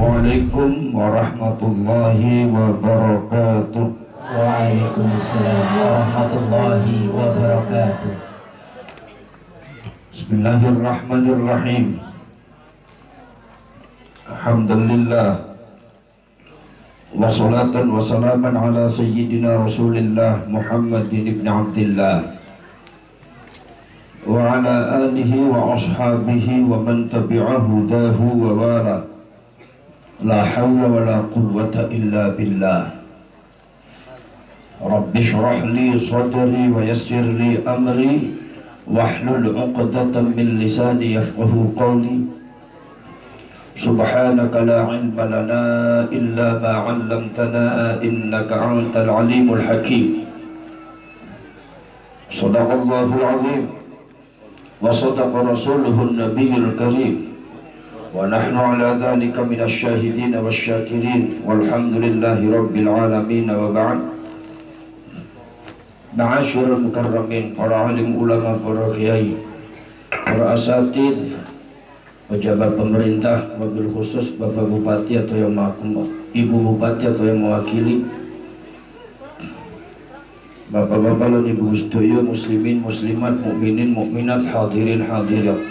Assalamualaikum warahmatullahi wabarakatuh. Waalaikumsalam warahmatullahi wabarakatuh. Bismillahirrahmanirrahim. Alhamdulillah. Wassalatan wassalaman ala sayyidina Rasulillah Muhammadin ibn Abdullah wa ala alihi wa ashabihi wa man tabi'ahu dahu wa wala لا حول ولا قوة إلا بالله. رب اشرح لي صدري ويسر لي أمري واحلل عقدة من لساني يفقه قولي. سبحانك لا علم لنا إلا ما علمتنا إنك أنت العليم الحكيم. صدق الله العظيم. وصدق رسوله النبي الكريم. ونحن على ذلك من الشاهدين والشاكرين والحمد لله رب العالمين وبعد معاشر المكرمين para alim ulama, para kiai, para asatid, pejabat pemerintah, mobil khusus Bapak Bupati atau yang Ibu Bupati atau yang mewakili Bapak-bapak dan ibu sedaya muslimin muslimat mukminin mukminat hadirin hadirat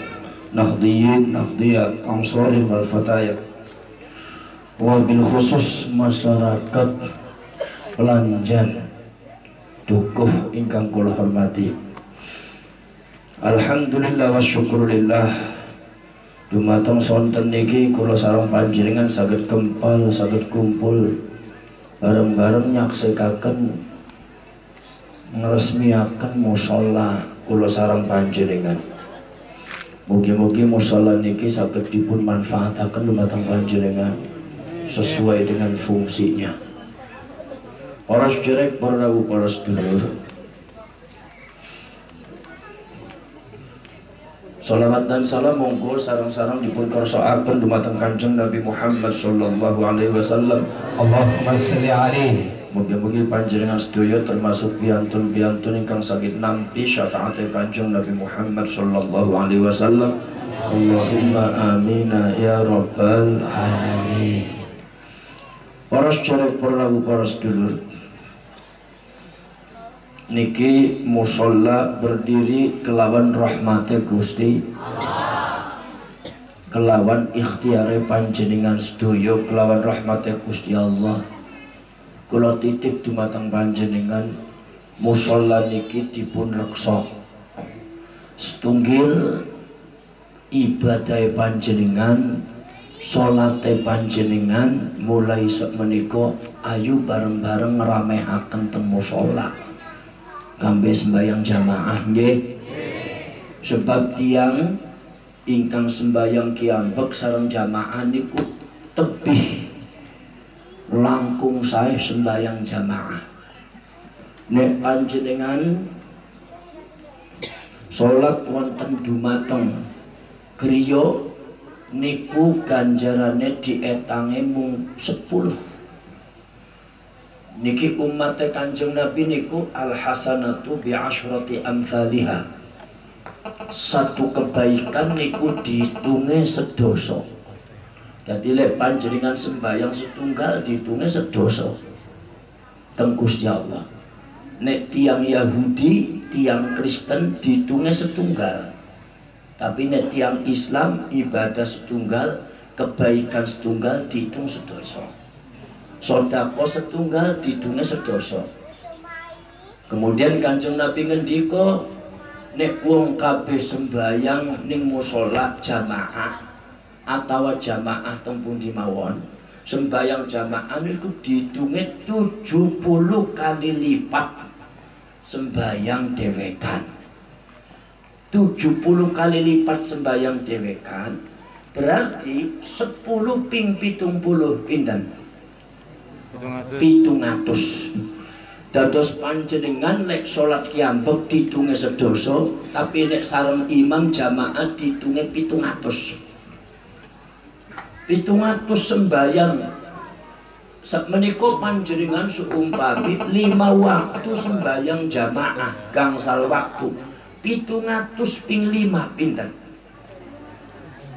wal fatayat wabil khusus masyarakat pelanjan dukuh ingkang kula hormati. Alhamdulillah wa syukurillah Dumateng sonten niki kula sareng panjenengan saged kempal saged kumpul. Bareng-bareng nyaksikaken ngresmiaken musala kula sareng panjenengan. Mugi-mugi musala niki saged dipun manfaataken dumateng panjenengan sesuai dengan fungsinya. Para sederek, para rawuh, para sedulur. Salawat dan salam monggo sarang-sarang dipun kersakaken dumateng Kanjeng Nabi Muhammad sallallahu alaihi wasallam. Allahumma sholli alaihi Mugi-mugi panjenengan sedaya termasuk piantun-piantun ingkang saged nampi syafaat Kanjeng Nabi Muhammad sallallahu alaihi wasallam. Allahumma amina ya rabbal alamin. Para sedherek para para sedulur. Niki musola berdiri kelawan rahmate Gusti kelawan ikhtiare panjenengan sedaya kelawan rahmate Gusti Allah kula titip dumateng panjenengan musala niki dipun reksa. Setunggil ibadah panjenengan salate panjenengan mulai menika ayu bareng-bareng ngeramehaken teng musala kambe sembayang jamaah nggih. Sebab tiang ingkang sembayang kiambek sareng jamaah niku tebih langkung saya sembahyang jamaah. Nek panjenengan salat wonten dumateng griya niku ganjarane dietange mung 10 niki umat Kanjeng Nabi niku al hasanatu bi asyrati amsalihha satu kebaikan niku dihitunge sedoso jadi lek panjenengan sembahyang setunggal dihitungnya sedoso. Tenggus ya Allah. Nek tiang Yahudi tiang Kristen dihitungnya setunggal. Tapi nek tiang Islam ibadah setunggal kebaikan setunggal dihitung sedoso. Sodako setunggal dihitungnya sedoso. Kemudian kanjeng Nabi ngendiko nek wong kabeh sembahyang ning musola jamaah atau jamaah tempun di mawon sembayang jamaah itu dihitungnya 70 kali lipat. Sembayang dewekan. 70 kali lipat sembayang dewekan berarti 10 ping pitung puluh pindan pitung atus. Dados panjenengan lek salat kiambek ditunge sedoso tapi lek sareng imam jamaah ditunge pitung atus pitung atus sembayang menika panjenengan seumpami lima waktu sembayang jamaah gangsal waktu. Pitung atus ping lima pinten?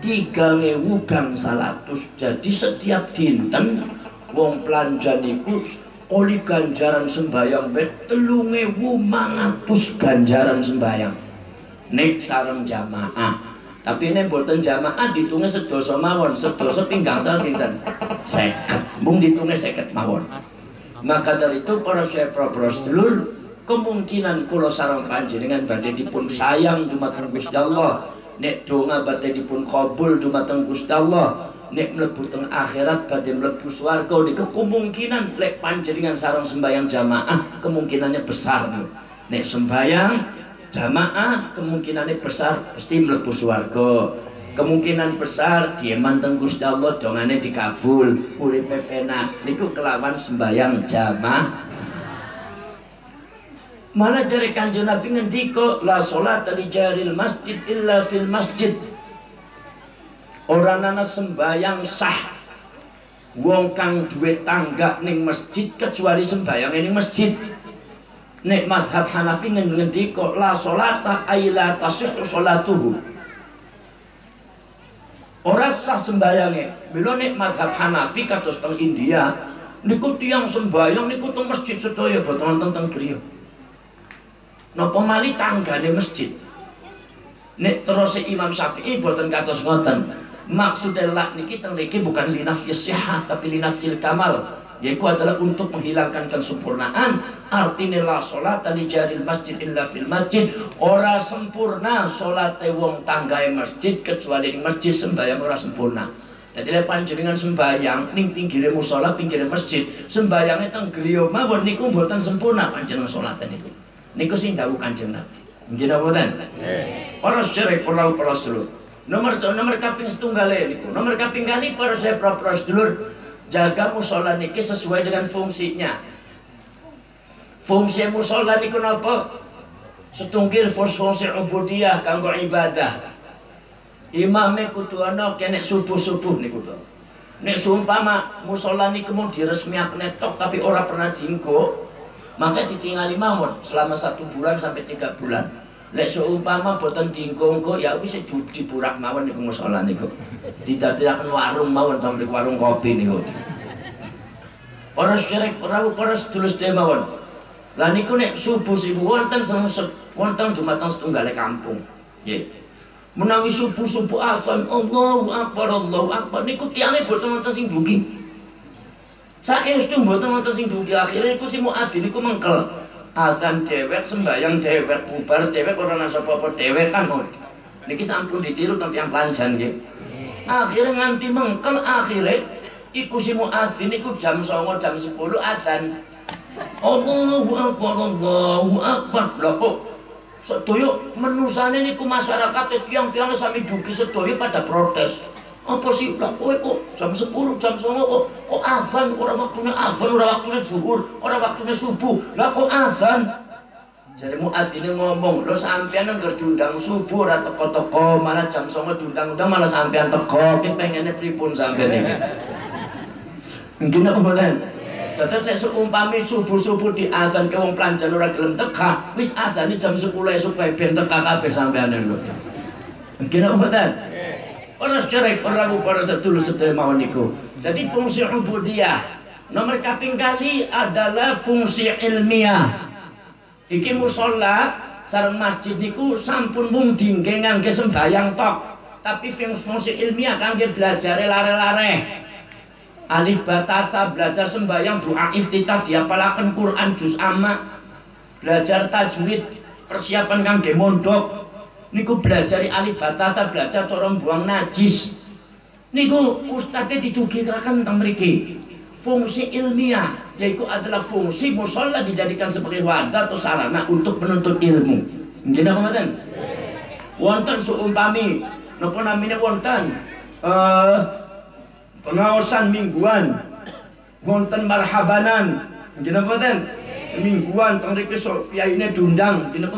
Tiga ngewu gang salatus jadi setiap dinten wong pelanjan oli ganjaran sembayang bet telu ngewu mangatus ganjaran sembayang nek sareng jamaah tapi ini buatan jamaah ditunggu sedoso mawon. Sedoso pinggang sal pinten seket. Mung ditunggu seket mawon. Maka dari itu para syekh propros dulur kemungkinan kulo sarang panjenengan badhe dipun sayang dumateng Gusti Allah. Nek donga badhe dipun kabul dumateng Gusti Allah. Nek mlebu teng akhirat badhe mlebu swarga. Niku kemungkinan lek panjenengan sarang sembahyang jamaah kemungkinannya besar nek sembahyang jamaah kemungkinannya besar pasti melebu suarga kemungkinan besar dia manteng Gusti Allah dongane dikabul uripe pepena niku kelawan sembayang jamaah Mana jari kanjeng Nabi ngendiko la salat di jaril masjid illa fil masjid. Orang nana sembayang sah. Wong kang duwe tangga ning masjid kecuali sembayang ning masjid nek madhab Hanafi ngendiko la solata ayla tasihhu solatuhu ora sah sembayange bila nek madhab Hanafi kados teng India niku tiang sembayang niku teng masjid sedaya boten teng griya. Napa mali tanggane masjid? Nek terus Imam Syafi'i boten kados ngoten maksudnya lak niki teng niki bukan linafis sihat tapi linafil kamal yaitu adalah untuk menghilangkan kesempurnaan. Artinya la sholat di jaril masjid illa fil masjid. Ora sempurna sholat wong tanggai masjid kecuali di masjid sembahyang ora sempurna. Jadi lepan panjenengan sembahyang ning pinggire musola pinggire masjid sembahyangnya teng griya mawon niku mboten sempurna panjenengan sholat niku. Niku sing dawuh Kanjeng Nabi. Nggih napa mboten para sederek para para sedulur. Nomor nomor kaping setunggal niku. Nomor kaping kali para saya sedulur jaga musola niki sesuai dengan fungsinya. Fungsi musola niku napa? Setungkil fungsi ubudiyah kanggo ibadah. Imame kudu ana kene subuh-subuh niku to. Nek sumpama musola niku mau diresmiakne tok tapi ora pernah dinggo maka ditinggali mawon selama satu bulan sampai tiga bulan Lek seumpama boten dingkongko ya wis diburak mawon niku musala niku. Didadekaken warung mawon to warung kopi niku. Para syirik perahu para sedulur mawon. Lah niku nek subuh sibu wonten wonten Jumatan setunggal kampung. Nggih. Menawi subuh-subuh azan Allahu akbar Allahu akbar niku tiyane boten wonten sing dugi. Saestu boten wonten sing dugi akhire iku si muadzin niku mengkel azan dewek sembayang dewek bubar dewek ora ana sapa-apa dewek kan niki sampun ditiru tapi yang pelanjan nggih. Akhirnya nganti mengkel akhirnya iku si muadzin iku jam 09.00 jam 10 azan Allahu akbar Allahu akbar. Lha kok sedaya menusane niku masyarakat tiang-tiang sami dugi sedaya pada protes apa sih lah kowe kok jam 10 jam 9 kok. Kok azan? Ora waktunya azan? Ora waktunya zuhur? Ora waktunya subuh? Lah kok azan? Jadi muadzin ngomong lo sampean nggak diundang subuh ora teko-teko malah jam 9 diundang-undang malah sampean teko. Ki pengennya pripun sampean iki mungkin apa boten Tetep nek seumpami subuh-subuh di azan ke wong pelanjan ora gelem teka, wis azan jam 10 esuk ben teka kabeh sampean lho. Mungkin apa boten? Para sejarah para para sedulur sedaya mawon niku. Jadi fungsi ubudiyah nomor kaping kali adalah fungsi ilmiah. Iki musola sareng masjid niku sampun mung dingge ngangge sembayang tok. Tapi fungsi ilmiah kangge belajar lare-lare. Alif batasa belajar sembayang doa iftitah diapalaken Quran juz amma. Belajar tajwid persiapan kangge mondok niku belajar alif batasa belajar cara buang najis. Niku ustadnya ditugirakan tentang mriki fungsi ilmiah yaitu adalah fungsi musola dijadikan sebagai wadah atau sarana untuk menuntut ilmu. Nggih napa wonten seumpami napa namanya wonten? Uh, pengawasan mingguan. Wonten marhabanan. Nggih napa mingguan teng mriki sok ini dundang nggih napa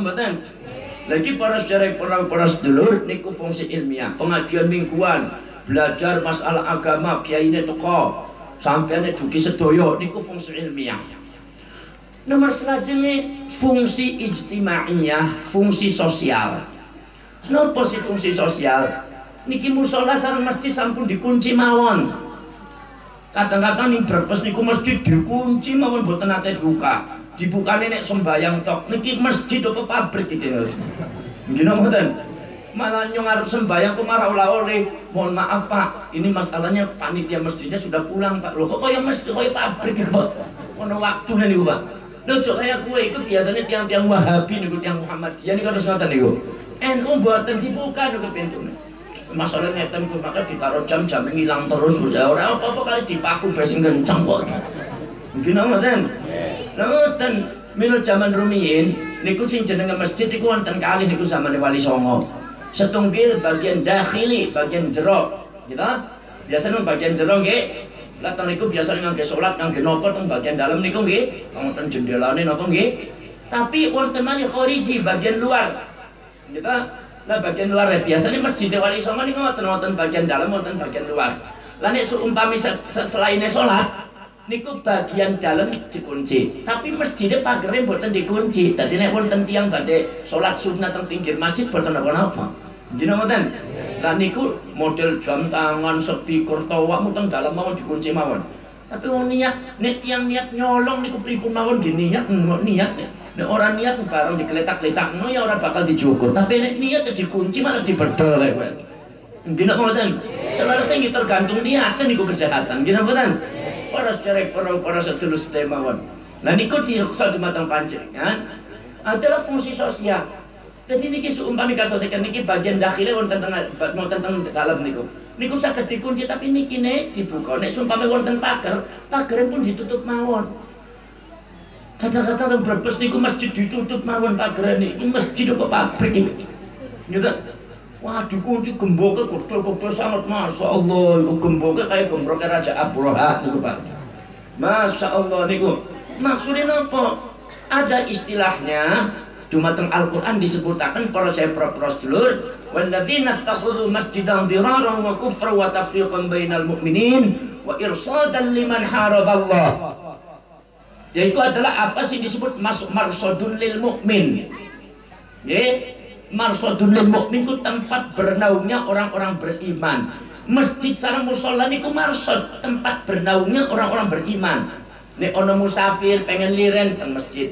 lagi para sejarah para para sedulur niku fungsi ilmiah, pengajian mingguan, belajar masalah agama, kiai ini toko, sampai dugi sedoyo niku fungsi ilmiah. Nomor selanjutnya fungsi ijtimaiyah, fungsi sosial. Kenapa sih fungsi sosial? niki musola sareng masjid sampun dikunci mawon kadang-kadang ning Brebes niku masjid dikunci mawon boten nate buka dibukane nek sembayang tok. Niki masjid apa pabrik gitu gini mboten malah nyong harus sembayang kok marah oleh mohon maaf pak. Ini masalahnya panitia masjidnya sudah pulang pak. Loh kok kayak masjid kayak pabrik kok ono waktu nih pak. Loh, kayak kue itu biasanya tiang-tiang Wahabi nih, tiang Muhammadiyah nih harus ngoten nih, NU buatan dibuka nih pintu. Nih masalah ngeten ku maka ditaruh jam-jam ngilang terus ya orang apa-apa kali dipaku basing kencang kok mungkin ngoten lha ngoten minul zaman rumiyin niku sing jenenge masjid iku wonten kali niku zaman Wali Songo. Setunggil bagian dakhili bagian jero gitu biasanya bagian jero nggih. Latang niku biasa ngangge salat ngangge napa teng bagian dalam niku nggih. Wonten jendelane napa nggih. Tapi wonten maneh khariji bagian luar gitu Lah bagian luar ya biasanya masjid wali songo ini ngoten ngoten bagian dalam ngoten bagian luar. Lah nek seumpami selainnya niku bagian dalam dikunci. Tapi masjidnya pagernya mboten dikunci. Dadi nek wonten tiyang badhe sholat sunnah teng pinggir masjid mboten napa-napa. Gini ngoten. Lah niku model jam tangan speaker tawa muteng dalam mawon dikunci mawon. Tapi mau niat, nek tiang niat nyolong niku pripun mawon gini niat, niat. Nek orang niat bareng digeletak-geletak no ya orang bakal dicukur. Tapi nek niat ya dikunci malah dibedel ya. Gina ngoten. Selarasnya ini tergantung niat niku kejahatan. Gina ngoten. Para secerek para sedulur mawon. Nah niku diruksa dumateng panjenengan adalah fungsi sosial. Jadi niki seumpami kata saya niki bagian dakhilnya wonten tengah wonten teng dalam niku. Niku saged dikunci tapi niki nek dibuka nek seumpami wonten pagar, pagar pun ditutup mawon. Kadang-kadang Brebes niku masjid ditutup mawon pagerane. Iki masjid apa pabrik iki. Nyata. Wah, dikunci gemboke kotor-kotor sangat Masya Allah. Gemboke kayak gemboke Raja Pak. Masya Allah niku. Maksudnya apa? Ada istilahnya Dumateng Al-Quran disebutakan para saya pros dulur Walladzina takhudhu masjidan diraran wa kufra wa tafriqan bainal mu'minin Wa irsadan liman haraballah yaitu adalah apa sih disebut masuk marsodun lil mukmin ya marsodun lil mukmin itu tempat bernaungnya orang-orang beriman. Masjid sarang musola niku marsod tempat bernaungnya orang-orang beriman. Nek ono musafir pengen liren teng masjid.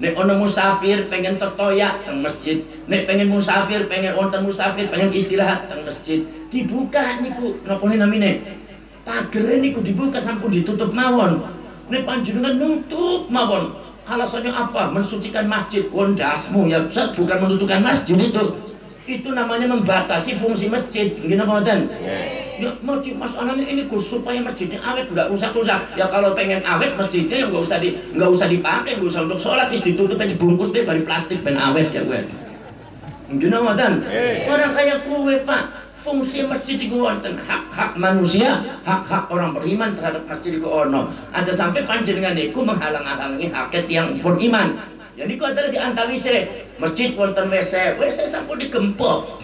Nek ono musafir pengen tetoya teng masjid. Nek pengen musafir pengen wonten musafir pengen istirahat teng masjid. Dibuka niku napa namine? Pager niku dibuka sampun ditutup mawon. Ini panjenengan nutup mawon. Alasannya apa? Mensucikan masjid. Wondasmu ya Ustaz, bukan menutupkan masjid itu. Itu namanya membatasi fungsi masjid. Gini apa dan? Ya, mau masalahnya ini Gus supaya masjidnya awet nggak rusak-rusak. Ya kalau pengen awet masjidnya ya nggak usah di nggak usah dipakai, nggak usah untuk sholat, is ditutup aja bungkus deh dari plastik ben awet ya gue. Gini apa dan? Orang kayak kue pak, fungsi masjid itu wonten hak-hak manusia, hak-hak orang beriman terhadap masjid itu ono. Ada sampai panjenengan itu menghalang-halangi haket yang beriman. Jadi itu adalah antawise masjid wonten WC, WC sampun digempok.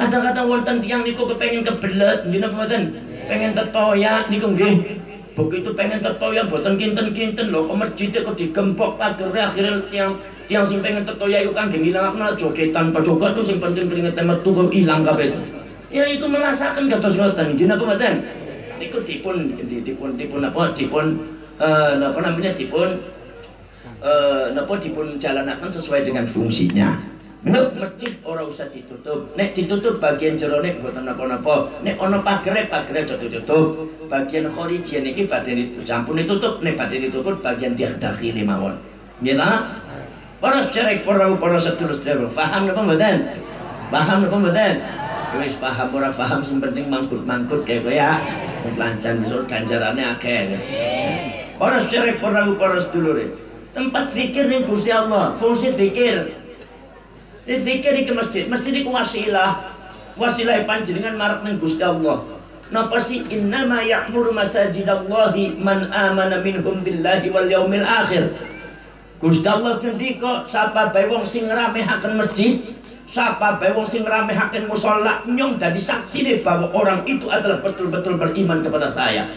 Kadang-kadang wonten tiang niku kepengen kebelet, gini mboten? Pengen tetoya niku nggih. Begitu pengen tetoya boten kinten-kinten lho, masjid kok digempok pagernya akhirnya tiang tiang sing pengen tetoya itu kan ngilang malah jogetan, joget tuh sing penting keringet metu kok ilang kabeh. Ya itu merasakan kata ngoten. Gini apa mboten niku dipun dipun dipun apa dipun eh apa namanya dipun eh napa dipun jalanaken sesuai dengan fungsinya Nek masjid ora usah ditutup. Nek ditutup bagian jerone mboten napa-napa. Nek ana pagere pagere aja ditutup. Bagian khorijian iki badhe sampun ditutup, nek badhe ditutup bagian dakhili mawon. Nggih ta? Para sejarah para para sedulur sedulur, paham napa mboten? Paham napa mboten? wis paham ora paham sing penting mangkut-mangkut kayak kowe ya lancan besok ganjarannya akeh ora secara para para sedulure tempat zikir ning Gusti Allah fungsi zikir zikir iki masjid masjid iku wasilah. Wasilah panjenengan marek ning Gusti Allah. Napa sih? Innama ya'muru masajidallahi man amana minhum billahi wal yaumil akhir. Gusti Allah ngendika sapa bae wong sing ngeramehaken masjid Siapa bae wong sing hakin musala nyong saksi nih bahwa orang itu adalah betul-betul beriman kepada saya.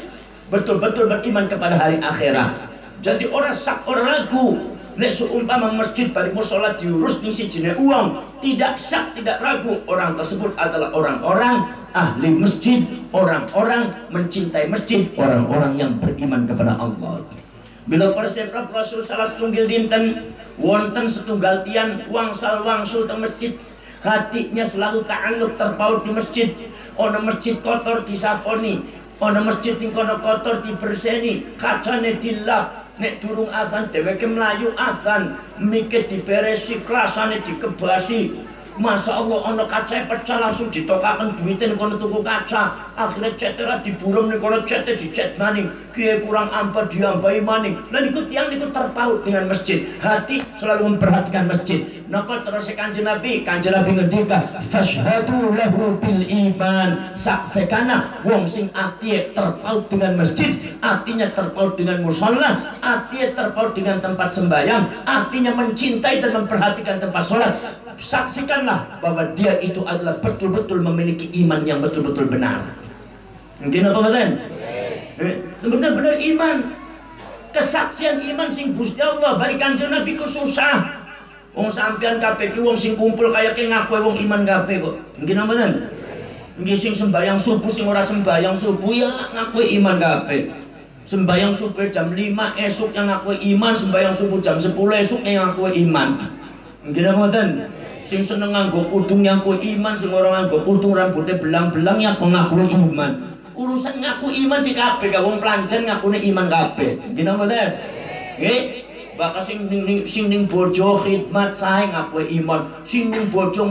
Betul-betul beriman kepada hari akhirat. Jadi orang sak orang ragu Nek seumpama masjid bari musola diurus ning sijine uang, tidak syak, tidak ragu. Orang tersebut adalah orang-orang ahli masjid, orang-orang mencintai masjid, orang-orang yang beriman kepada Allah. Bila persepra Rasul salah setunggal dinten wonten setunggal tiang wangsal wangsul teng masjid. Hatinya selalu ta'alluq terpaut di masjid. Ono masjid kotor disaponi ono masjid yang kono kotor diberseni kacane dilap nek durung azan dheweke mlayu azan mikir diberesi klasane dikebasi Masya Allah, ono kaca pecah langsung ditokakan duitnya kono tuku kaca. Akhirnya cetera diburung nih kono cetnya dicet maning. Kia kurang ampa diambai maning. Dan ikut yang itu terpaut dengan masjid. Hati selalu memperhatikan masjid. Napa terus kanjeng Nabi, kanjeng Nabi ngendika, fashhadu lahu bil iman. Saksekana wong sing ati terpaut dengan masjid, artinya terpaut dengan musola, artinya terpaut dengan tempat sembahyang, artinya mencintai dan memperhatikan tempat sholat. Saksikanlah bahwa dia itu adalah betul-betul memiliki iman yang betul-betul benar. Mungkin apa betul? Eh, benar-benar iman. Kesaksian iman sing Gusti Allah bagi kanjeng Nabi ku susah. Wong sampean kabeh ki wong sing kumpul kaya ki ngaku wong iman kabeh kok. Nggih namanya? Nggih sing sembayang subuh sing ora sembayang subuh ya ngaku iman kabeh. Sembayang subuh jam 5 esuk yang ngaku iman, sembayang subuh jam 10 esuk yang ngaku iman. Nggih namanya? Sing seneng nganggo kudung yang ku iman, sing ora nganggo kudung rambutnya belang-belang yang pengaku iman. Urusan ngaku iman si kabeh, wong pelanjan ngakune iman kabeh. Nggih namanya? Nggih, Bakal sing ning sing ning bojo khidmat sae ngaku iman. Sing ning bojo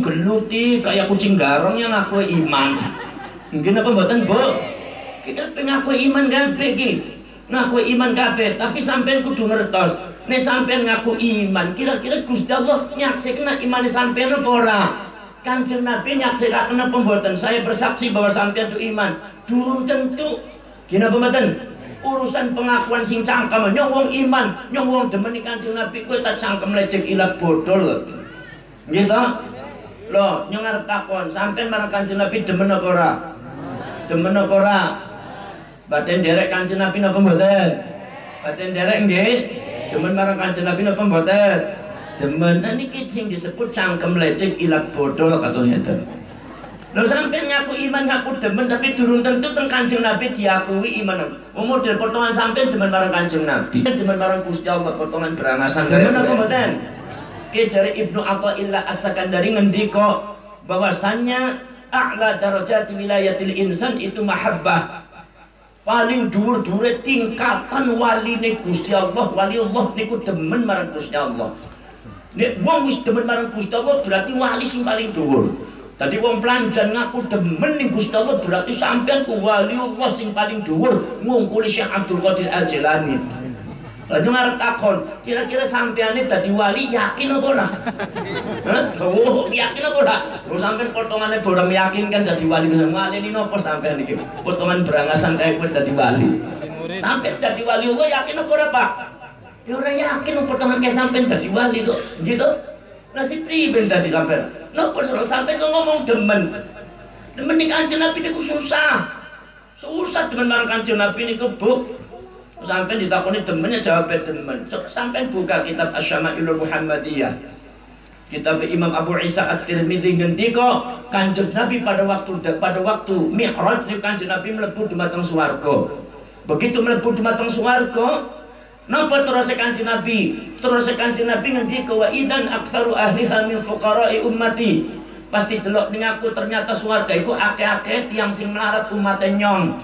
geluti kayak kucing garong yang ngaku iman. Mungkin apa mboten, Bu? Kita pengaku iman kabeh iki. Ngaku iman kabeh, tapi sampean kudu ngertos. Nek sampean ngaku iman, kira-kira Gusti Allah nyaksikna iman sampean apa ora? Kanjeng Nabi nyaksikaken apa mboten? Saya bersaksi bahwa sampean itu iman. Durung tentu. Gina mboten? Urusan pengakuan sing cangkem. Nyong wong iman nyong wong demen kanjeng Nabi kowe tak cangkem lecek ilat bodol gitu loh nyong arep takon sampean marang kanjeng Nabi demen apa ora? Demen apa ora? Baten derek kanjeng Nabi napa mboten? Baten derek nggih. Demen marang kanjeng Nabi napa mboten? Demen. Nah niki sing disebut cangkem lecek ilat bodol kados ngeten Lalu sampai ngaku iman ngaku demen tapi turun tentu teng Kanjeng Nabi diakui iman. Umur model potongan sampai demen marang Kanjeng Nabi. Demen marang Gusti Allah potongan berangasan kaya apa mboten? Ki jare Ibnu Athaillah As-Sakandari ngendika bahwasannya a'la darajat wilayatil insan itu mahabbah. Paling dhuwur-dhuwure tingkatan waline Gusti Allah, wali Allah niku demen marang Gusti Allah. Nek wong wis demen marang Gusti Allah berarti wali sing paling dhuwur. Tadi wong pelanjan ngaku demen ning Gusti Allah berarti sampean ku wali Allah sing paling dhuwur ngungkuli Syekh Abdul Qadir Al-Jilani. Lalu ngarep takon, kira-kira sampean ini dadi wali yakin apa ora? Oh, yakin apa ora? Kalau sampean potongannya boleh meyakinkan dadi wali, wali ini nopo sampean iki? Potongan berangasan kayak kowe dadi wali. Sampai dadi wali Allah yakin apa ora, Pak? Ya ora yakin potongan kayak sampean dadi wali kok. Gitu? Nasib priben dadi sampean. Napa suruh sampai kau ngomong demen? Demen nih kanjeng Nabi niku susah. Susah demen marang kanjeng Nabi niku Bu. Sampai ditakoni demennya jawab demen. Coba sampai buka kitab Asyama'ilul Muhammadiyah. Kitab Imam Abu Isa At-Tirmidzi ngendika Kanjeng Nabi pada waktu pada waktu Mi'raj Kanjeng Nabi mlebu dumateng swarga. Begitu mlebu dumateng swarga, Napa terus kanjeng Nabi? Terus kanjeng Nabi ngendika wa idan aktsaru ahliha min fuqara'i ummati. Pasti delok ning aku ternyata swarga iku akeh-akeh tiyang sing melarat umat nyong.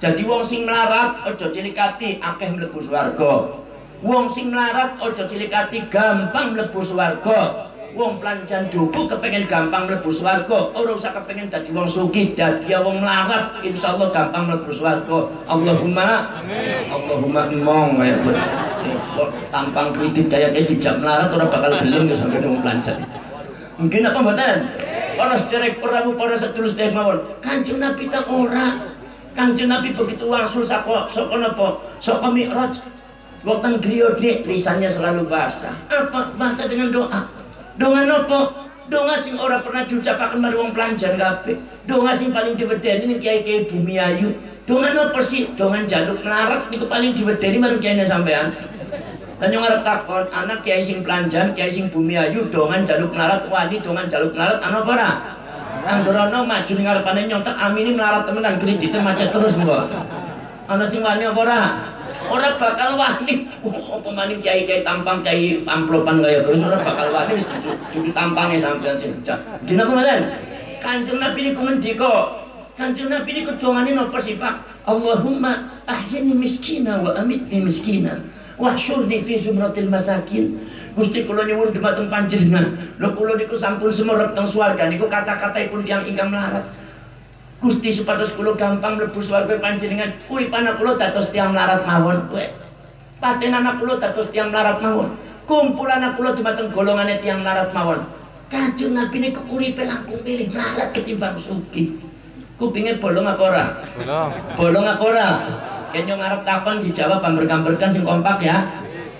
Jadi wong sing melarat aja cilikati akeh mlebu swarga. Wong sing melarat aja cilikati gampang mlebu swarga wong pelancan duku kepengen gampang mlebu swarga. Ora usah kepengen dadi wong sugih dadi wong melarat insyaallah gampang mlebu swarga. Allahumma amin. Allahumma mong kaya tampang kredit kaya kayak dijak melarat ora bakal gelem ya sampe wong pelancan mungkin apa mboten? Para sederek perang para sedulur sedherek mawon. Kanjeng Nabi tak ora. Kanjeng Nabi begitu wangsul saka saka napa? Saka mi'raj. Waktu griyo lisannya selalu basah. Apa basah dengan doa? Donga nopo? Donga sing ora pernah diucapaken mari wong pelanjan kabeh. Donga sing paling diwedeni kiai-kiai bumi ayu. Dongan apa sih? Dongan jaluk melarat itu paling diwedeni marang kene sampean. Dan yang takon, anak kiai sing pelanjan, kiai sing bumi ayu, dongan jaluk melarat, wani dongan jaluk melarat, anak apa Anggorono maju ning ngarepane nyontek amini melarat temenan kredite macet terus mbok. Ana sing wani apa ora? Ora bakal wani. Apa maning kiai-kiai tampang kiai amplopan kaya terus ora bakal wani cuci tampange sampean sing. Dina kemarin Kanjeng Nabi niku mendika Kanjeng Nabi niku dongane napa sih Pak? Allahumma ahyini miskina wa amitni miskina wahsyurni fi zumratil masakin Gusti kula nyuwun dumateng panjenengan lho kula niku sampun semerep teng swarga niku kata-kataipun tiyang ingkang melarat Gusti supados kula gampang mlebu swarga panjenengan kuwi panah kula dados tiyang melarat mawon kowe paten anak kula dados tiyang melarat mawon kumpul anak kula dumateng golongane tiyang melarat mawon Kanjeng Nabi niku uripe langkung pilih melarat ketimbang sugih kupingnya bolong apa ora? Bolong. Bolong apa ora? Kayaknya ngarep takon dijawab amber-amberkan sing kompak ya.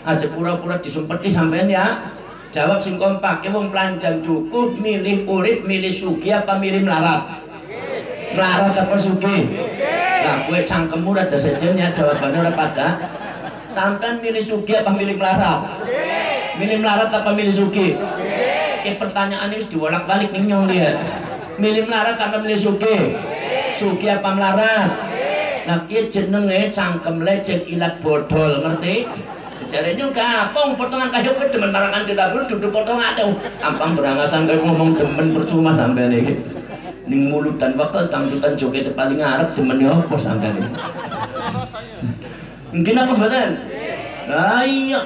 Aja pura-pura disumpeti sampean ya. Jawab sing kompak, ya wong pelanjang cukup milih urip, milih sugi apa milih melarat? Melarat apa sugi? Nah, gue cangkemmu ada sejen ya jawabannya udah pada. Sampean milih sugi apa milih melarat? Milih melarat apa milih sugi? Oke, pertanyaan ini dibolak-balik nih nyong lihat. Milih melarat apa milih sugi? Sugi apa melarat? Nah kia jenenge cangkem lecet ilat bodol, ngerti? Jarene gampang potongan kayu kowe demen marangan dulu duduk potongan ampang berangasan kowe ngomong demen percuma sampean iki. Ning mulut dan bakal tangkutan joget paling ngarep demen apa iki. Mungkin apa mboten? Lah iya,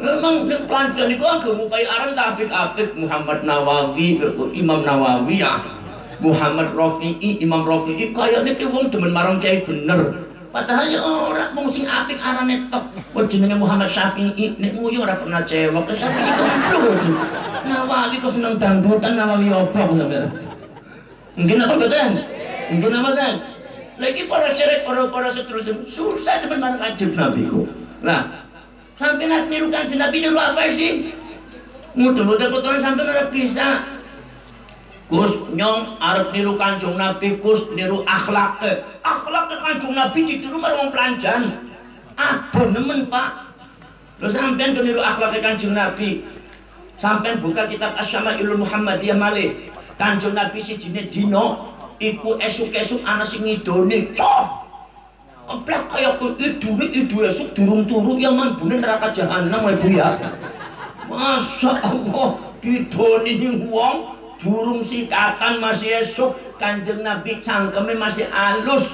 memang nek pancen iku agak mukai aran apik-apik Muhammad Nawawi, Imam Nawawi ya. Muhammad Rafi'i, Imam Rafi'i kayaknya ki wong demen marang kiai bener. Padahal ya ora wong sing apik arane tok. Muhammad Syafi'i nek nguyu ora pernah cewek. Syafi'i itu lho. Nawawi kok seneng dangdutan Nawawi opo. Mungkin apa betul? Mungkin apa betul? Lagi para syarif, para para seterusnya susah teman marang kanjeng Nabi ku. Nah, sampai nak niru kanjeng Nabi niru apa sih? Mudah-mudahan kotoran sampai ora bisa Gus nyong arep niru Kanjeng Nabi Gus niru akhlak akhlak Kanjeng Nabi ditiru marang pelanjan ah nemen Pak sampean ke niru akhlak Kanjeng Nabi sampean buka kitab Asyama'ilul Muhammadiyah malih Kanjeng Nabi sijine dino iku esuk-esuk ana sing ngidone cok! Emplek kaya ku idune idu esuk durung turu yang manbune neraka jahanam ibu ya. Masya Allah didoni ning wong burung sikatan masih esok kanjeng Nabi cangkeme masih halus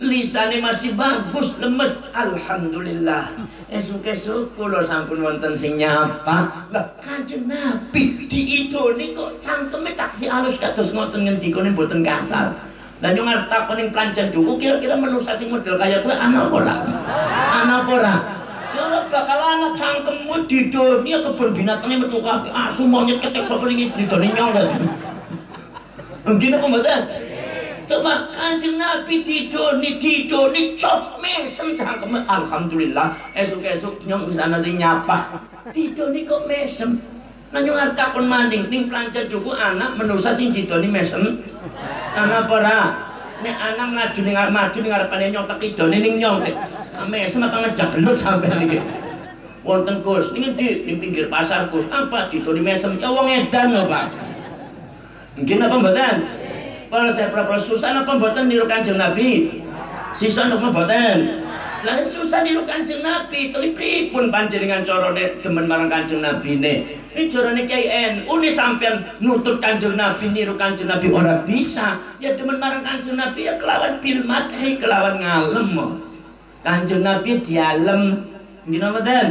lisane masih bagus lemes alhamdulillah esuk-esuk kula sampun wonten sing nyapa lah kanjeng Nabi diidoni kok cangkeme taksi halus kados ngoten ngendikane mboten kasar dan yang ngarep takon ning planjan duku kira-kira manusia sing model kaya kuwi ana apa ora ana apa ora Ya bakal ana cangkemmu di dunia kebun binatangnya metu kabeh. Asu monyet ketek sapa didone nyolot. Mungkin apa mboten? Coba kanjeng Nabi didoni, didoni, cop mesem cangkem. Alhamdulillah, esuk-esuk nyong bisa sing nyapa. Didoni kok mesem. Nyong arep takon maning ning plancar juku anak menusa sing didoni mesem. Anak apa nek anak maju ning maju ning ngarepane nyong tak idone ning nyong ame apa ngejak gelut sampean iki wonten Gus ning di pinggir pasar Gus apa ditoni mesem ya wong edan lho Pak mungkin apa mboten kalau saya pernah susah apa mboten niru Kanjeng Nabi sisa napa mboten lah susah niru Kanjeng Nabi tapi pripun panjenengan carane demen marang Kanjeng Nabi ne ini carane kiai NU ini sampean nutut kanjeng Nabi niru kanjeng Nabi orang bisa. Ya teman marang kanjeng Nabi ya kelawan bil madhi kelawan ngalem. Kanjeng Nabi dialem. Gina mboten?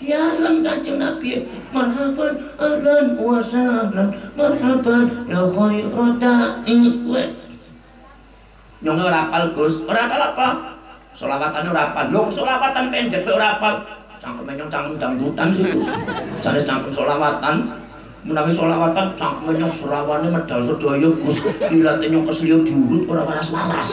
Dialem kanjeng Nabi. Marhaban ahlan wa sahlan. Marhaban ya khairu da'i. Nyong ora apal Gus. Ora apa? Selawatan ora apal. Lho selawatan pendek ora apal cangkem menyong cangkem dangdutan sih jadi cangkem solawatan menawi solawatan cangkem menyong solawannya medal sedaya gus dilatih nyong keselio diurut orang waras-waras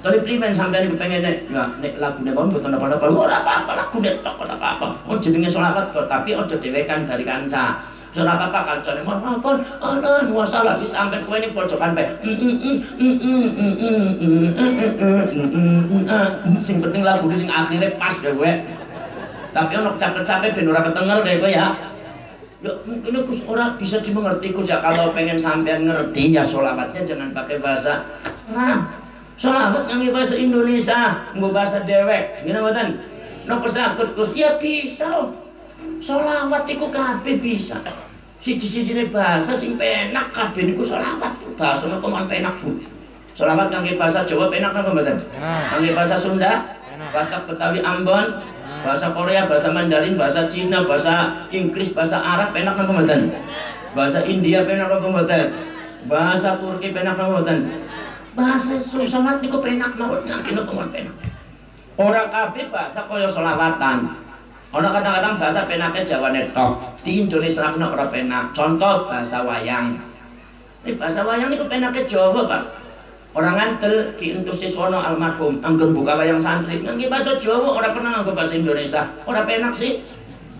Tapi primen sampean iku pengen nek ya nek lagune kon mboten apa-apa. Ora apa-apa lagune tok ora apa-apa. Oh jenenge selawat kok tapi aja dhewekan dari kanca. Ora apa-apa kancane mohon ampun ana masalah wis sampe kowe ning pojokan bae. Sing penting lagu sing akhirnya pas deh kowe. Tapi ono capek-capek ben ora ketenger kayak kowe ya. Ya mungkin aku orang bisa dimengerti ya kalau pengen sampean ngerti ya sholawatnya jangan pakai bahasa Arab. Sholawat yang bahasa Indonesia, nggak bahasa dewek, gini mboten. Nopo sakit kus, ya bisa. Sholawat itu kabeh bisa. Siji-sijine bahasa sing penak kabeh niku sholawat. Bahasa nopo man penak Bu. Sholawat kangge bahasa Jawa penak napa mboten? Kangge bahasa Sunda, Batak Betawi Ambon, bahasa Korea, bahasa Mandarin, bahasa Cina, bahasa Inggris, bahasa Arab penak napa mboten? Bahasa India penak napa mboten? Bahasa Turki penak napa mboten? Bahasa sholat niku penak mawon yakin kok penak? Orang kabeh bahasa kaya selawatan. Orang kadang-kadang bahasa penaknya Jawa netok. Di Indonesia pun orang penak. Contoh bahasa wayang. Ini bahasa wayang itu penaknya Jawa pak. Orang ngantel ki entus siswono almarhum. Anggur buka wayang santri. Nggak bahasa Jawa orang pernah nganggo bahasa Indonesia. Orang penak sih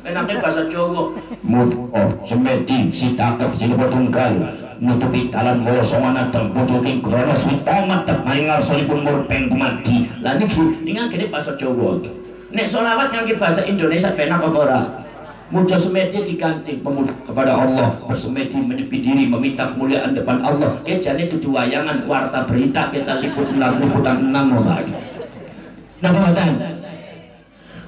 penaknya bahasa Jawa. Muto semedi sitakep silbo tunggal. Nutupi talan wala somana dan butuhin krono switamat tak maringar solipun murpen pemati lah niki ingat gini bahasa Jawa. Nek solawat yang bahasa Indonesia penak apa ora? Mudah semedi diganti kepada Allah. Bersemedi menyepi diri meminta kemuliaan depan Allah. Kejane itu wayangan warta berita kita liput lagu liputan enam lagi Nah pemetan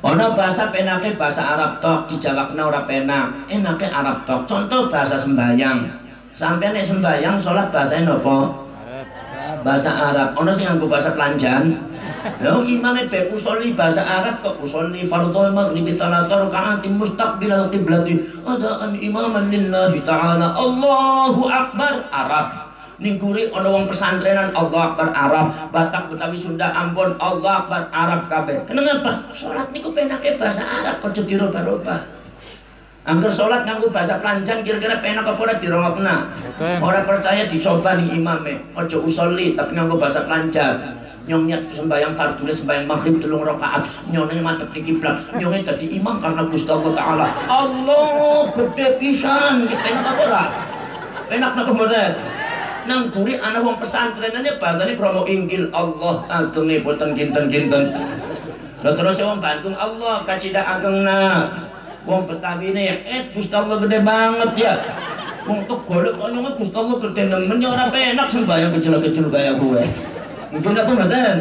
Ono bahasa penake bahasa Arab tok dijawabna ora penak enake Arab tok contoh bahasa sembayang Sampai nek sembahyang sholat bahasa apa? Bahasa Arab. Ono sing nganggo bahasa Kelanjan. Lha imame be usolli bahasa Arab kok usolli fardhu maghrib salata rakaat mustaqbil qiblati adaan imaman lillahi ta'ala. Allahu akbar Arab. Ning guri ana wong pesantrenan Allah Akbar Arab, Batak Betawi Sunda Ambon Allah Akbar Arab kabeh. Kenapa? Salat niku penake bahasa Arab aja dirubah-rubah. Angger sholat nganggo bahasa Pelanjan kira-kira penak apa ora dirongokna. Ora percaya dicoba nih imame. Ojo usolli tapi nganggo bahasa Pelanjan. Nyong niat sembahyang fardu sembahyang maghrib telung rakaat. Nyone mantep di kiblat. Nyone dadi imam karena Gusti Allah taala. Allah gede pisan kita enak apa ora? Penak napa mboten? Nang guri ana wong pesantrenane bahasane promo Injil Allah agunge boten kinten-kinten. Lah terus wong Bandung Allah kacida agengna. Wong Betawi ini eh Gusti Allah gede banget ya. Wong tuh golek kok nyong Gusti Allah gede nemen ya ora penak sembahyang kecil-kecil kaya gue. Mungkin aku mboten.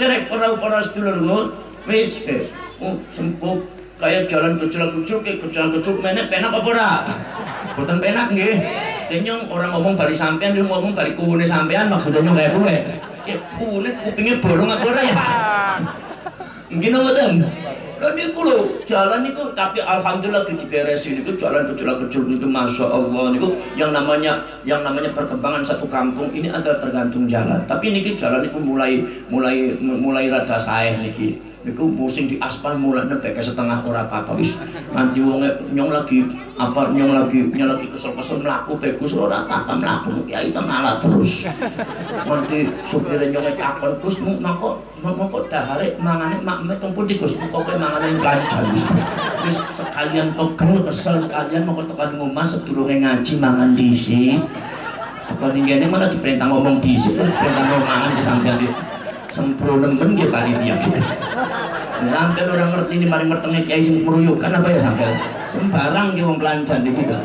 Syarek para para sedulur wis eh oh, sempuh kayak jalan kecil-kecil kayak kecil-kecil menek penak apa ora? Boten penak nggih. Tenyong orang ngomong bari sampean dia ngomong bari kuwune sampean maksudnya kayak gue. Ya kuwune kupingnya bolong apa ora ya? Mungkin mboten. Lah niku jalan niku tapi alhamdulillah diberesin niku jalan kecil-kecil itu masya Allah niku yang namanya yang namanya perkembangan satu kampung ini adalah tergantung jalan. Tapi niki jalan niku mulai mulai mulai rada saeh niki. Iku musim di aspal mulane ke setengah ora apa-apa wis nganti wong nyong lagi apa nyong lagi nyong lagi kesel-kesel mlaku bagus ora apa-apa mlaku ya itu malah terus. Nanti supir nyong takon Gus mongko mongko dahare mangane makme teng pundi Gus kok mangane lancar. Wis sekalian pegel kesel sekalian mongko tekan ngomah sedurunge ngaji mangan dhisik. Apa ninggene mana diperintah ngomong dhisik, perintah ngomong mangan di sampean sempurna dia kali dia gitu. Sampai orang ngerti ini paling bertemu kiai sing kan apa ya sampai sembarang dia wong pelancan di kita.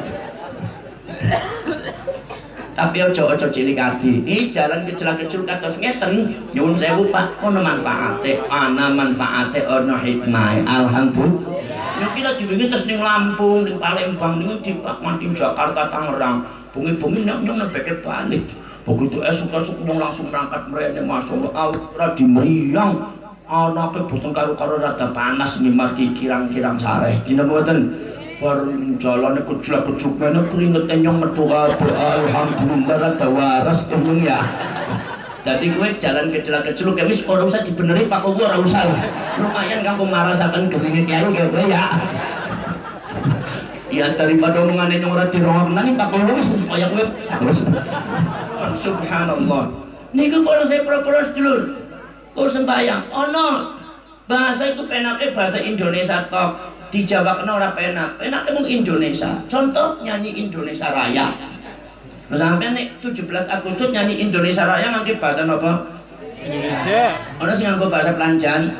Tapi ojo ojo cilik hati. Ini jalan kecil-kecil kata ngeten nyuwun sewu Pak, ono manfaate, ana manfaate, ono hikmah. Alhamdulillah. Ya kita diwingi terus ning Lampung, ning Palembang, di Mati Jakarta Tangerang. Bungi-bungi nyok nebeke balik. Begitu esok-esok nyong langsung berangkat mereka masuk ora di meriang anaknya boten karo-karo rada panas nih marki kirang-kirang sareh. Dina mboten baru jalan kecil-kecil mana keringet nyong metu kabeh. Alhamdulillah rada waras nyong ya jadi gue jalan kecil-kecil kayak wis ora usah dibeneri pak gue ora usah lumayan kamu marasakan keringet kiai gue ya. Ya daripada omongannya yang ora dirongok nani pak gue wis supaya gue subhanallah. Niku kalau saya pro-pro sedulur kok sembahyang. Ono bahasa itu penaknya bahasa Indonesia tok. Di Jawa kena orang penak penak emang Indonesia. Contoh nyanyi Indonesia Raya sampai nih 17 Agustus nyanyi Indonesia Raya nanti bahasa apa Indonesia. Orang sing nganggo bahasa Pelanjan.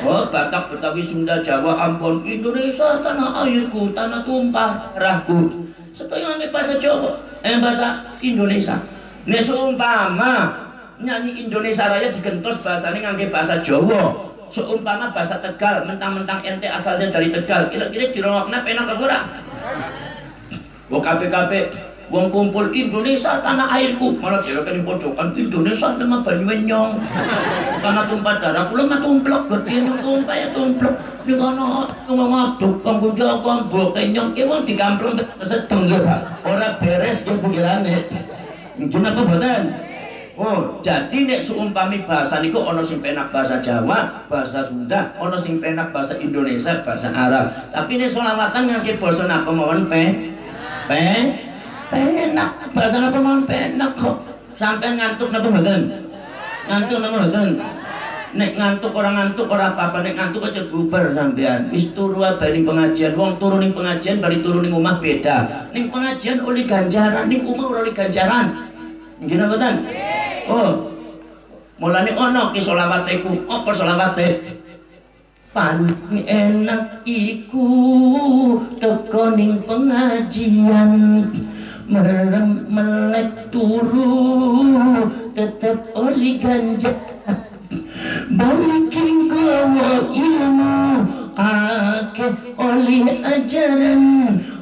Oh, Batak, Betawi, Sunda, Jawa, Ambon, Indonesia, tanah airku, tanah tumpah, rahku. Supaya nganggo bahasa Jawa, eh bahasa Indonesia. Nek seumpama nyanyi Indonesia Raya digentos bahasanya nganggo bahasa Jawa. Seumpama bahasa Tegal, mentang-mentang ente asalnya dari Tegal, kira-kira dirongokna penak apa ora? Kabeh-kabeh Wong kumpul Indonesia tanah airku. Malah kira kan pojokan Indonesia sama Banyuenyong karena tumpah darah kula mah berarti tumpah ya tumplok di kono ngaduk kanggo jaga mbok kenyong ki wong dikamplung sedeng lho ora beres ke pikirane mungkin apa boten. Oh, jadi nek seumpami bahasa niku ono sing penak bahasa Jawa, bahasa Sunda, ono sing penak bahasa Indonesia, bahasa Arab. Tapi nek selawatan ngangge basa napa mawon pe? Pe? Penak, bahasa apa mau penak kok. Sampai ngantuk napa mboten? Ngantuk napa mboten? Nek ngantuk orang ngantuk orang apa-apa nek ngantuk aja bubar sampean. Wis turu bari pengajian, wong turu ning pengajian bari turu ning omah beda. Ning pengajian oleh ganjaran, ning omah ora oleh ganjaran. Nggih mboten? Oh. Mulane ono ki selawat iku, apa selawate? Paling enak iku teko ning pengajian merem melek turu tetap oli ganja. Balikin gawa ilmu ake oli ajaran.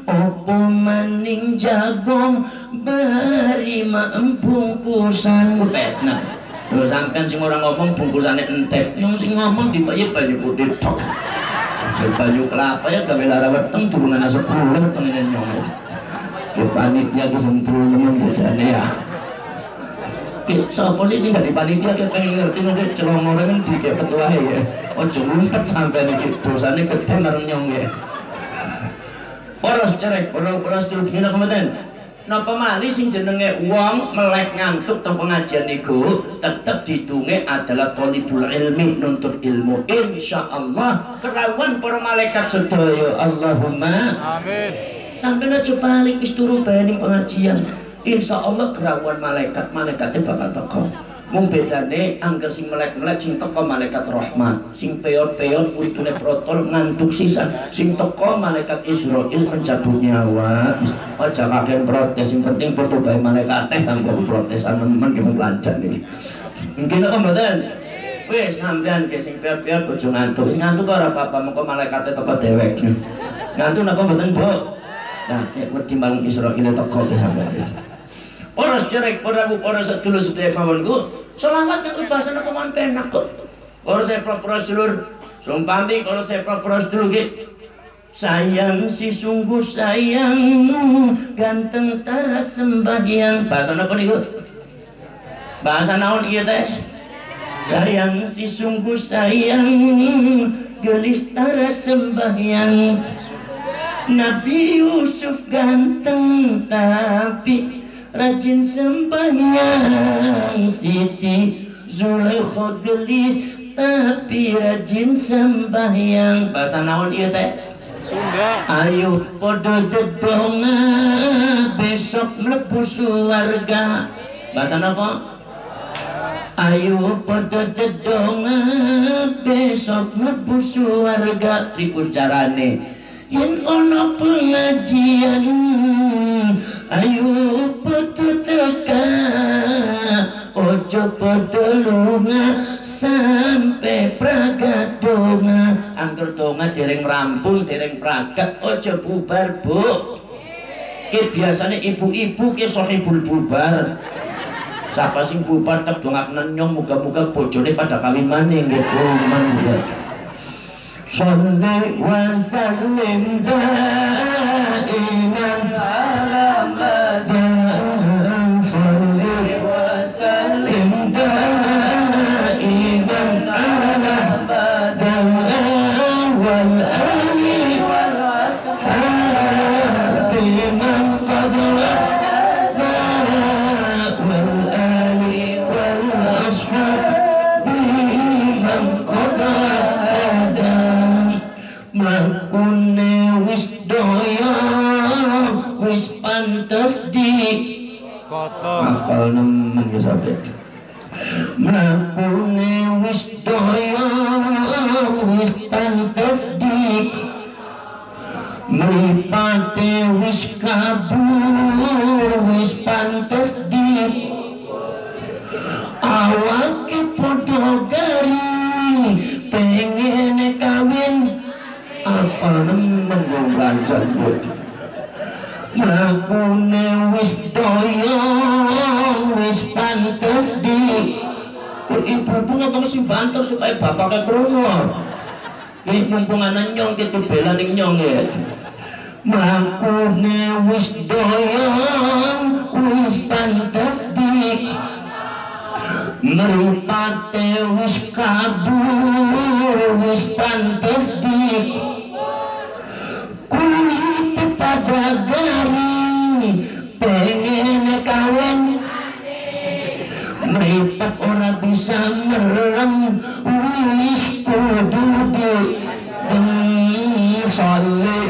Opo maning jagong beri bungkusan petna Lho sampean sing ora ngomong bungkusane entek, yang sing ngomong dibayar banyu putih tok. Banyu kelapa ya gawe lara weteng turungan asap bulan pengen nyomong. Ke panitia ku temen bojane ya. Sopo sih sing di panitia kita ngerti nanti celongore kan di ketua ya. Ojo ngumpet sampai nih dosane gede marang nyong ya. Poros cerek, poros poros terus gila kemudian napa malih sing jenenge wong melek ngantuk teng pengajian niku tetep ditunge adalah thalibul ilmi nuntut ilmu insyaallah kerawan para malaikat sedaya Allahumma amin sampai aja balik wis turu pengajian. Insyaallah kerawan malaikat malaikatnya bakal teko. Mung bedane angger sing melek-melek sing teko malaikat rahmat sing peot-peot untune protol ngantuk sisan. Sing teko malaikat Israel pencabut nyawa. Aja kakek protes sing penting foto bae malaikat teh kanggo protes aman-aman ki lancar nih mungkin apa mboten wis sampean ke sing peot-peot ojo ngantuk. Sing ngantuk ora apa-apa mengko malaikat teko dewek ngantuk napa mboten Bu nah nek wedi malam Israel teko sampean Poros jerek, poraku, poros sedulur sedaya kawanku. Selamat yang bahasa nak man penak kok. Kalau saya poros sedulur, sumpami kalau saya poros sedulur gitu. Sayang si sungguh sayang ganteng tara sembahyang. Bahasa apa nih Bahasa naon iya teh? Sayang si sungguh sayang gelis tara sembahyang. Nabi Yusuf ganteng tapi rajin sembahyang Siti Zulaikha gelis tapi rajin sembahyang. Bahasa naon iya teh? Sunda. Ayo podo dedonga besok mlebu suarga bahasa apa Ayo podo dedonga besok mlebu suarga ribut carane yen ono pengajian ayo petutaka ojo padelunga sampe pragat donga. Angger donga dereng rampung dereng pragat ojo bubar bu. Ke biasane ibu-ibu ki sohibul bubar. Sapa sing bubar tak dongak nyong muka-muka bojone pada kali maning gitu man. صل وسلم دائما. على Hafal nemen ya sampe Mlakune wis daya wis pantes di Mripate wis kabur wis pantes di Awake padha garing pengen kawin. Apa nemen wong ganjan Mlakune wis daya wis pantes di. Ibu ngomong si banter supaya bapaknya krungu? Ini mumpung anak nyong kita bela ning nyong ya. Mlakune wis daya wis pantes di. Meripate wis kabur wis pantes di pada garing pengen kawin? Meripat ora bisa merem wis kudu di Salli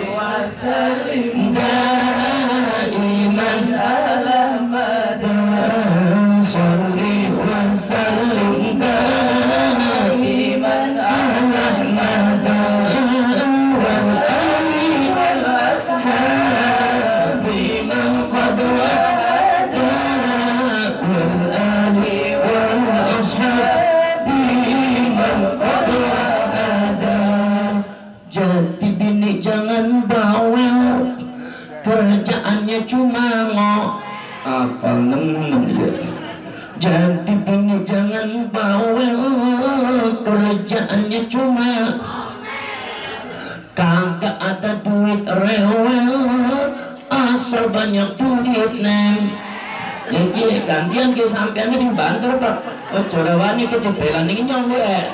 sampean sing banter pak. Ojo rawani kejebelan ini nyong ya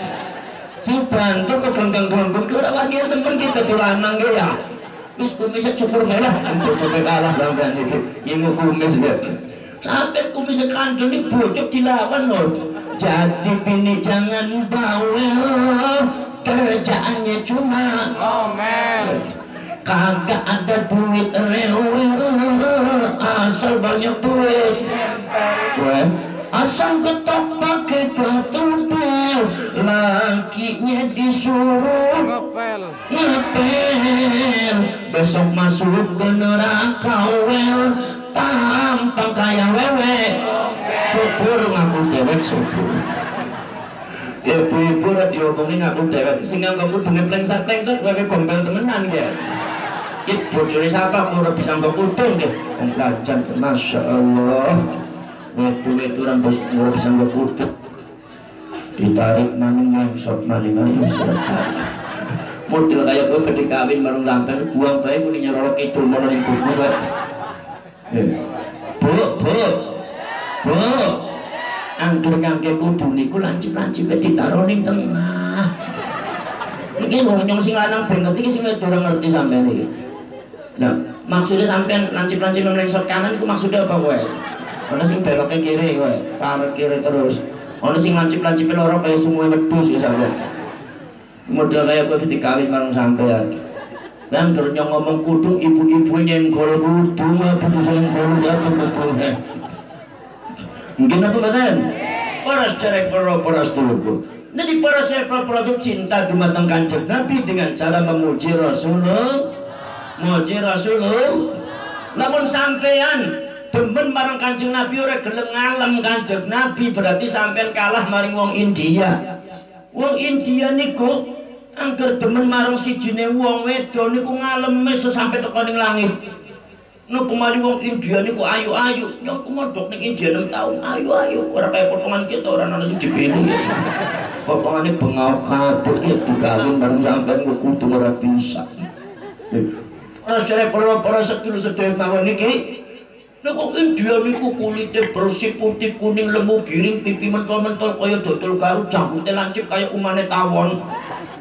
si banter ke gelenggang-gelenggang ora wani temen kita tulanang ya. Wis kumis cukur merah untuk coba kalah sampean iki yang kumis ya sampai kumis kandel ini bocok dilawan loh. Jadi bini jangan bawel kerjaannya cuma Ngomel. kagak ada duit rewel asal banyak duit. Gue asal ketok pakai ketumpel lakinya disuruh Ngepel. ngepel. Besok masuk ke neraka wel. Tampang kayak wewe syukur ngaku dewek syukur. Ibu-ibu rat diomongin ngaku dewek. Sing ngaku dengan plengsat-plengsat wewe gombel temenan ya It bojone siapa mau bisa nggak kudung deh Pengkajan Masya Allah Wetu-wetu orang bos mau bisa nggak kudung Ditarik maning yang sok maning ayo model kayak gue ketika kawin marung lampen buang bayi muni nyarolok itu mau ning kuku gue bu bu. Bu. Anggur ngangge kudu niku lancip-lancip ditaruh ning tengah. Iki nyong sing lanang ben ngerti sing wedok ngerti sampean iki. Nah maksudnya sampean lancip-lancip melengsot kanan itu maksudnya apa gue ana sing belok ke kiri gue tarik kiri terus. Ana sing lancip-lancip loro kaya semua wedhus ya sampean model kayak gue ketika kawin bareng sampean. Dan terus ngomong kudu ibu-ibu nyenggol kudu bisa nyenggol apa kudu mungkin apa badan para secara para para setuju jadi para secara produk cinta dumateng kanjeng Nabi dengan cara memuji Rasulullah. Memuji Rasulullah. Namun sampean demen bareng kanjeng Nabi ora gelem ngalem kanjeng Nabi berarti sampean kalah maring wong India Wong India niku angger demen marang sijine wong wedok niku ngaleme sampai teko ning langit. No pemali wong India niku ayu-ayu, nyong kumodok ning India 6 tahun, ayu-ayu, ora kaya potongan kita ora ana sing dibelu. Potongane bengau kabeh ya dikawin bareng sampean kudu ora bisa. Ora jare para-para sedulur sedherek mawon niki Nah kok India niku kulitnya bersih putih kuning lemu giring pipi mentol-mentol kaya dodol garu jambutnya lancip kaya umane tawon.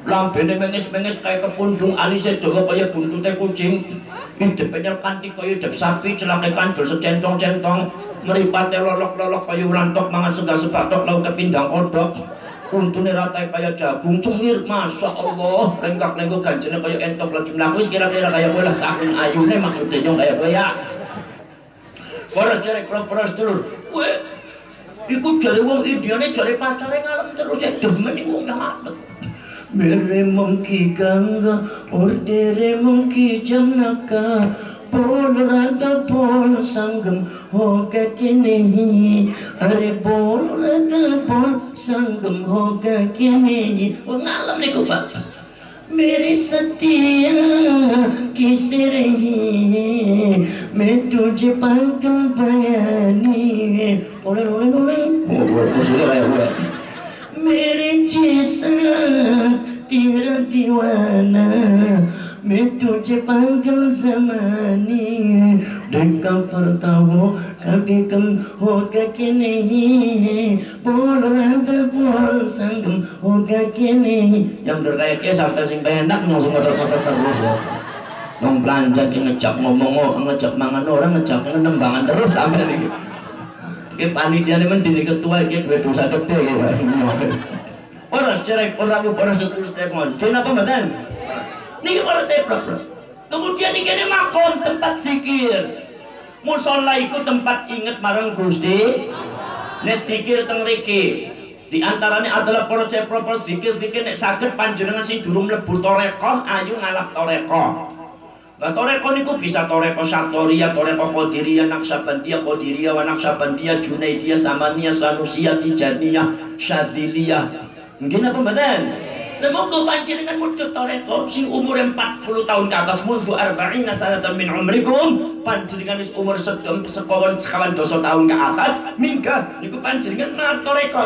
Lambene menges-menges kaya kepundung alisnya dawa kaya buntutnya kucing. Hidupnya kanti kaya hidup sapi celaka kandul secentong-centong. Meripatnya lolok-lolok kaya urantok mangan sega sebatok lauk kepindang odok. Untune rata kaya jagung cemir masya Allah. Lengkak lengkok ganjene kaya entok lagi mlaku kira-kira kaya kowe lah takun ayune maksudnya nyong kaya kowe ya Boros jare boros dulur kowe iku jare wong ideane jare pacare ngalem terus ya demen iku nyamet Mere mungki ganga ordere mungki janaka बोल रहा बोल संगम हो गया कि नहीं अरे बोल रहा बोल संगम हो गया कि नहीं वो ngalam nih pak میری ستیا کس رہی میں تجھے پاک بیانی بولے بولے میرے جیسا تیرا دیوانہ मैं तुझे पागल जमाने ढंका फरता हो कभी कम होगा कि नहीं बोल रहा बोल संगम होगा कि नहीं yang terkaya sampai sing enak langsung motor-motor terus ya Nong belanja ngecap ngomong ngecap mangan orang ngecap ngembangan terus sampai ini Ki panitia ini mendiri ketua iki dua dosa gede ya. Orang cerai orang orang setulus telepon. Kenapa mboten? Niki para telepon. Kemudian ini makon tempat zikir. Musola iku tempat inget marang Gusti. Nek zikir teng mriki. Di antaranya adalah para cepro-pro zikir-zikir nek saged panjenengan sing durung mlebu toreko ayu ngalap toreko. Nah, toreko niku bisa toreko satoria, toreko naksabandia, kodiria, wa naksabandia, junaidia, samania, sanusia, tijaniyah, syadilia. Mungkin apa badan? Monggo panjenengan muncul toreko sing umur 40 tahun ke atas. Mundu arba'ina sanatan min umrikum. Panjenengan wis umur sedem sekawan dosa tahun ke atas. Mingga niku panjenengan ngat toreko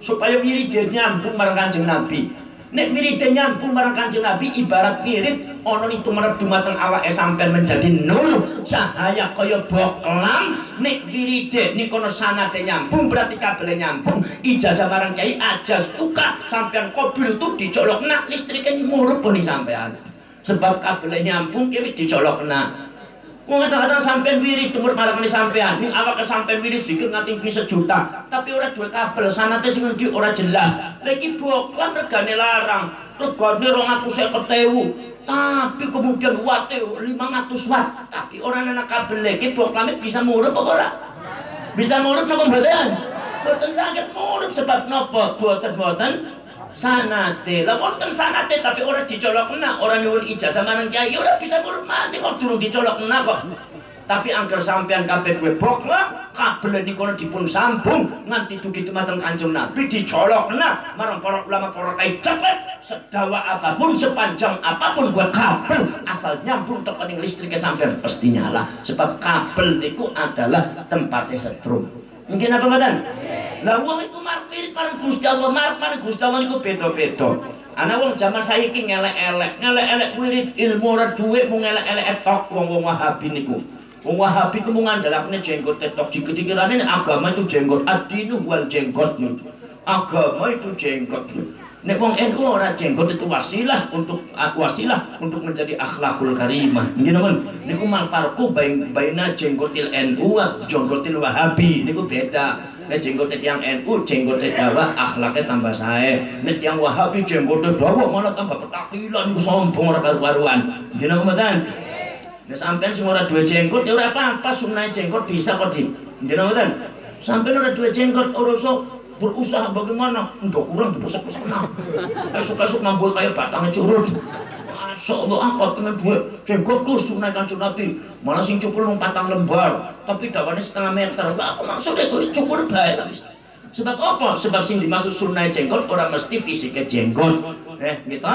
supaya wirid nyambung marang Kanjeng Nabi. Nek wiride nyambung marang Kanjeng Nabi ibarat wirid itu merep dumateng awake sampean menjadi nur cahaya kaya boklam nek wiride nikono sanate nyambung berarti kabel nyambung. Ijazah marang kiai ajas tuka sampean kobil tuh dicolok nak listriknya murup pun sampean sebab kabel nyambung kiai dicolok nak Wong kadang-kadang sampean wirid umur marang sampean, ning awak sampean wirid dikit ngati fi sejuta, tapi ora duwe kabel sanate sing ngendi ora jelas. Lagi boklan regane larang, regane 250.000. Tapi kemudian watt 500 watt, tapi orang anak kabel iki boklane bisa murup apa ora? Bisa murup napa mboten? Mboten saged murup sebab napa? Boten-boten sanate. Lah wonten sanate tapi orang dicolok kena orang nyuwun ijazah marang kiai ora bisa murid mati kok durung dicolok kena kok. Tapi angker sampean kabeh duwe boklah kabel kono dipun sambung nganti dugi dumateng Kanjeng Nabi dicolok kena marang para ulama para kiai cepet sedawa apa pun sepanjang apa pun buat kabel asal nyambung tekan listriknya sampean pasti nyala sebab kabel itu adalah tempatnya setrum mungkin apa badan lah wong iku marpirit marang Gusti Allah, marep marang Gusti Allah niku beda-beda. Ana wong zaman saiki ngelek-elek, ngelek-elek wirid ilmu ora duwe mung ngelek-elek tok wong-wong Wahabi niku. Wong Wahabi ku ngandalakne jenggot tok dikira-kirane agama itu jenggot adinu wal jenggot. Agama itu jenggot. Nek wong NU ora jenggot itu wasilah untuk wasilah untuk menjadi akhlakul karimah. Nggih napa? Niku mal farqu baina jenggotil NU wa jenggotil Wahabi niku beda. Nek jenggot yang NU, jenggot Jawa akhlaknya tambah sae. Nek yang Wahabi jenggot Jawa malah tambah petakilan sombong ora karuan. Dina mboten. Nek sampean sing ora duwe jenggot ya ora apa-apa sunah jenggot bisa kok di. Dina mboten. Sampean ora duwe jenggot ora berusaha bagaimana? Untuk kurang dibesek-besek nah. Esok-esok nambul kayak batangnya curut. Masya Allah apa dengan buat jenggot tuh sunai kanjeng Nabi malah sing cukur patang lembar. Tapi dawannya setengah meter. Aku maksudnya gue cukur baik sebab apa? sebab sing dimaksud sunai jenggot orang mesti fisiknya jenggot. Eh gitu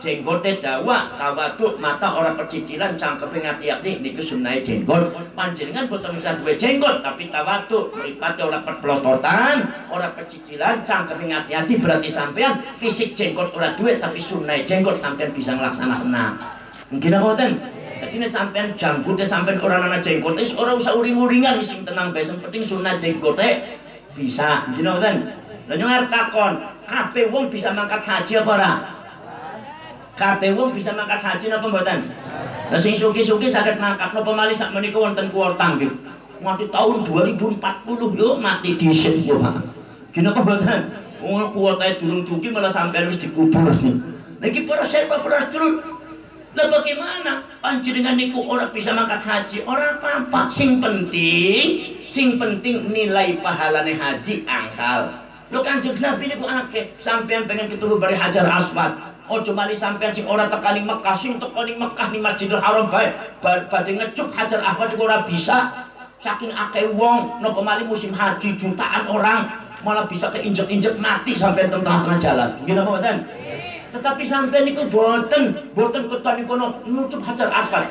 jenggotnya dawa tawaduk mata orang percicilan cangkepe ngati-ati niku sunai jenggot. Panjenengan boten bisa duwe jenggot tapi tawaduk mripate ora perpelototan ora percicilan cangkepe ngati-ati berarti sampean fisik jenggot ora duwe tapi sunai jenggot sampean bisa nglaksanakan mungkin ngoten jadi ini sampean janggutnya sampean orang anak jenggot is orang usah uring-uringan sing tenang bae penting sunai jenggotnya bisa mungkin ngoten lha nyong takon kabeh wong bisa mangkat haji apa ora kabeh wong bisa mangkat haji napa mboten Lah sing suki-suki saged mangkat napa malih sak menika wonten kuota nggih. Nganti tahun 2040 yo mati dhisik yo. Gini apa mboten? Wong kuwatae durung dugi malah sampean wis dikubur. Lagi para serba para sedulur. Lah bagaimana panjenengan niku orang bisa mangkat haji? Orang apa-apa. Sing penting, sing penting nilai pahalane haji angsal. Lo kanjeng Nabi niku akeh, sampean pengen ketemu bari Hajar Aswad. Ojo mali sampean sing ora tekani Mekah, sing tekani Mekah di Masjidil Haram bae. Badhe ngecup Hajar Aswad ora bisa. Saking akeh wong, nopo mali musim haji jutaan orang malah bisa keinjek-injek mati sampai tengah-tengah jalan. Gila apa mboten? Tetapi sampai niku boten, boten ketani kono nucup hajar aswad.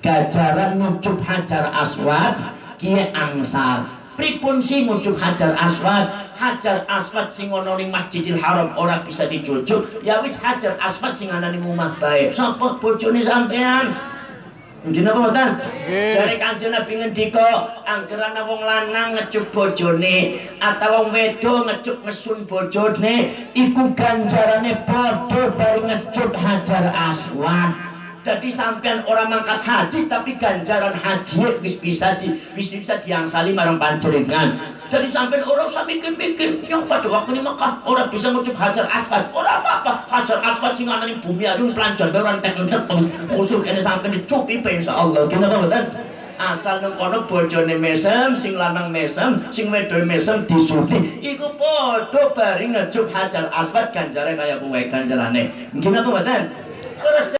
Gajaran nucup hajar aswad kiye angsal. Pripun sih nucup hajar aswad? Hajar aswad sing ana ning Masjidil Haram ora bisa dicucuk. Ya wis hajar aswad sing ana ning omah bae. Sapa bojone sampean? Nggih napa mboten? Jare Kanjeng Nabi ngendika, anggerana wong lanang ngecup bojone atau wong wedo ngecup ngesun bojone iku ganjarane padha bari ngecut Hajar Aswad. Jadi sampean orang mangkat haji tapi ganjaran haji wis bisa di wis bisa diangsali marang panjenengan. Jadi sampean orang usah mikir-mikir yang pada waktu ini Mekah orang bisa ngucap hajar aswad. Orang apa-apa hajar aswad sing ana ning bumi arum pelanjar orang entek-entek musuh kene sampean dicupi insyaallah. Kenapa mboten? asal nang kono bojone mesem sing lanang mesem sing wedok mesem disuti iku padha bari ngejuk hajar aswad ganjare kaya kuwe ganjarane nggih napa mboten terus